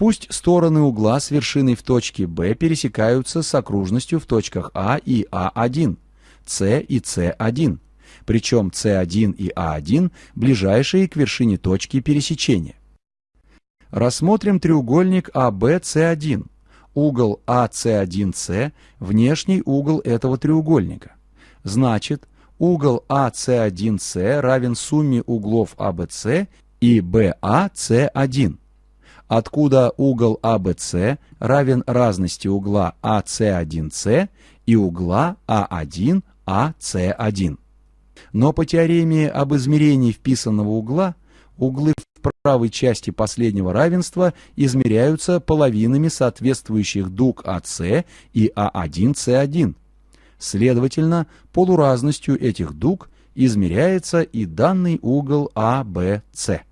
Пусть стороны угла с вершиной в точке B пересекаются с окружностью в точках А и А1, С и С1, причем С1 и А1 ближайшие к вершине точки пересечения. Рассмотрим треугольник АБС1. Угол АС1С – внешний угол этого треугольника. Значит, угол АС1С равен сумме углов АБС и БАС1 откуда угол ABC равен разности угла AC1C и угла A1AC1. Но по теореме об измерении вписанного угла, углы в правой части последнего равенства измеряются половинами соответствующих дуг AC и A1C1. Следовательно, полуразностью этих дуг измеряется и данный угол ABC.